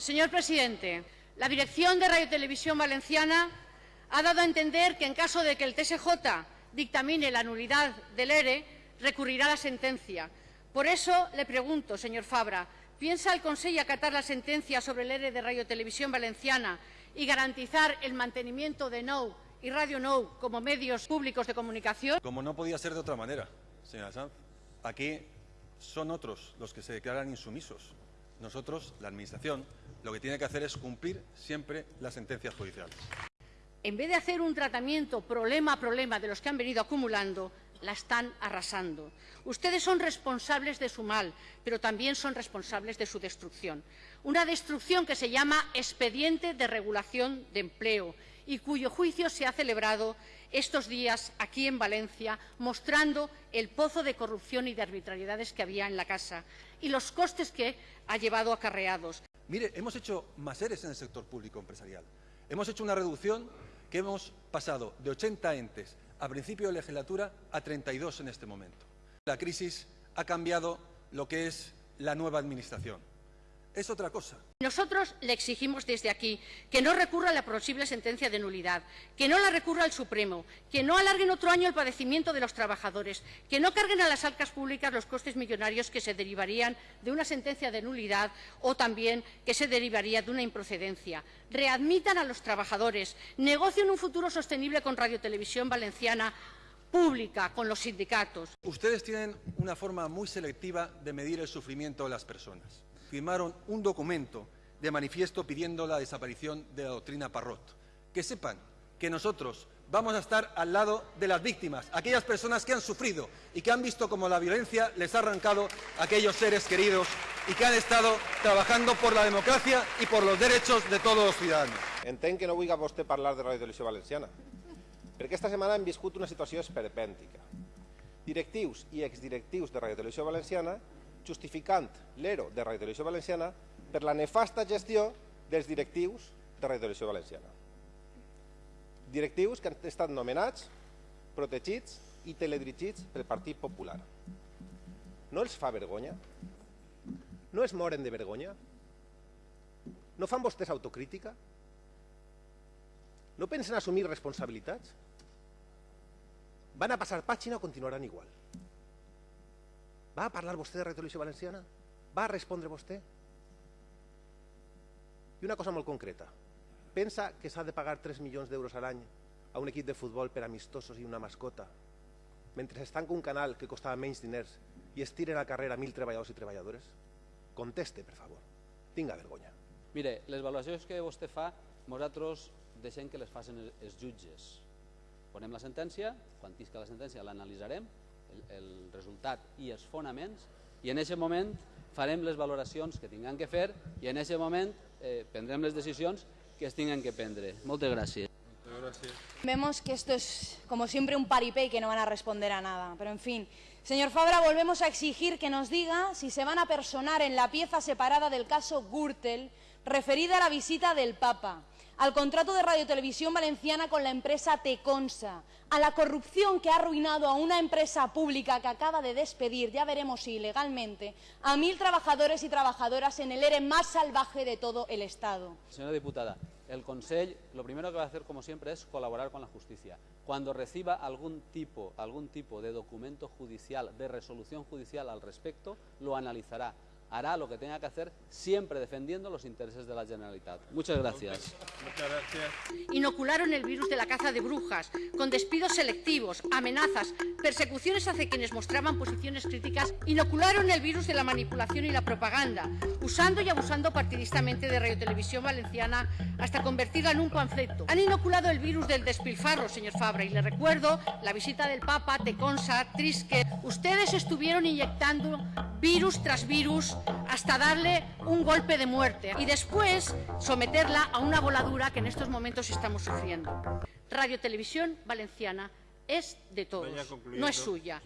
Señor presidente, la dirección de Radio Televisión Valenciana ha dado a entender que en caso de que el TSJ dictamine la nulidad del ERE, recurrirá la sentencia. Por eso le pregunto, señor Fabra, ¿piensa el Consejo acatar la sentencia sobre el ERE de Radio Televisión Valenciana y garantizar el mantenimiento de NOW y Radio NOW como medios públicos de comunicación? Como no podía ser de otra manera, señora Sanz, aquí son otros los que se declaran insumisos. Nosotros, la Administración, lo que tiene que hacer es cumplir siempre las sentencias judiciales. En vez de hacer un tratamiento problema a problema de los que han venido acumulando, la están arrasando. Ustedes son responsables de su mal, pero también son responsables de su destrucción. Una destrucción que se llama expediente de regulación de empleo y cuyo juicio se ha celebrado estos días aquí en Valencia, mostrando el pozo de corrupción y de arbitrariedades que había en la casa y los costes que ha llevado acarreados. Mire, hemos hecho más eres en el sector público empresarial. Hemos hecho una reducción que hemos pasado de 80 entes a principio de legislatura a 32 en este momento. La crisis ha cambiado lo que es la nueva Administración es otra cosa. Nosotros le exigimos desde aquí que no recurra a la posible sentencia de nulidad, que no la recurra al Supremo, que no alarguen otro año el padecimiento de los trabajadores, que no carguen a las arcas públicas los costes millonarios que se derivarían de una sentencia de nulidad o también que se derivaría de una improcedencia. Readmitan a los trabajadores, negocien un futuro sostenible con Radio Televisión Valenciana pública con los sindicatos. Ustedes tienen una forma muy selectiva de medir el sufrimiento de las personas firmaron un documento de manifiesto pidiendo la desaparición de la doctrina Parrot. Que sepan que nosotros vamos a estar al lado de las víctimas, aquellas personas que han sufrido y que han visto cómo la violencia les ha arrancado a aquellos seres queridos y que han estado trabajando por la democracia y por los derechos de todos los ciudadanos. Entenc que no vulgui vostè parlar de Radio Televisió Valenciana, perquè esta setmana hem viscut una situació esperpèntica. Directius i exdirectius de Radio Televisió Valenciana justificant l'ERO de Radio Televisió Valenciana per la nefasta gestió dels directius de Radio Televisió Valenciana. Directius que han estat nomenats, protegits i teledirigits pel Partit Popular. No els fa vergonya? No es moren de vergonya? No fan vostès autocrítica? No pensen assumir responsabilitats? Van a passar pàgina o continuaran igual? Va parlar vostè de Radio Televisió Valenciana? Va respondre vostè? I una cosa molt concreta. Pensa que s'ha de pagar 3 milions d'euros a l'any a un equip de futbol per amistosos i una mascota, mentre es tanca un canal que costava menys diners i es tiren a carrera mil treballadors i treballadores? Conteste, per favor. Tinga vergonya. Mire, les valoracions que vostè fa, nosaltres deixem que les facin els jutges. Ponem la sentència, quan tisca la sentència l'analitzarem el, el resultat i els fonaments i en aquest moment farem les valoracions que tinguem que fer i en aquest moment eh, prendrem les decisions que es tinguin que prendre. Moltes gràcies. Vemos que esto es, como siempre, un paripé y que no van a responder a nada. Pero, en fin, señor Fabra, volvemos a exigir que nos diga si se van a personar en la pieza separada del caso Gürtel referida a la visita del Papa al contrato de radiotelevisión valenciana con la empresa Teconsa, a la corrupción que ha arruinado a una empresa pública que acaba de despedir, ya veremos si ilegalmente, a mil trabajadores y trabajadoras en el ERE más salvaje de todo el Estado. Señora diputada, el Consejo lo primero que va a hacer, como siempre, es colaborar con la justicia. Cuando reciba algún tipo, algún tipo de documento judicial, de resolución judicial al respecto, lo analizará hará lo que tenga que hacer, siempre defendiendo los intereses de la Generalitat. Muchas gracias. Muchas gracias. Inocularon el virus de la caza de brujas, con despidos selectivos, amenazas, persecuciones hacia quienes mostraban posiciones críticas, inocularon el virus de la manipulación y la propaganda, usando y abusando partidistamente de Radio Televisión Valenciana hasta convertirla en un panfleto. Han inoculado el virus del despilfarro, señor Fabra, y le recuerdo la visita del Papa, Teconsa, Trisque. Ustedes estuvieron inyectando virus tras virus hasta darle un golpe de muerte y después someterla a una voladura que en estos momentos estamos sufriendo. Radio Televisión Valenciana es de todos, no es suya.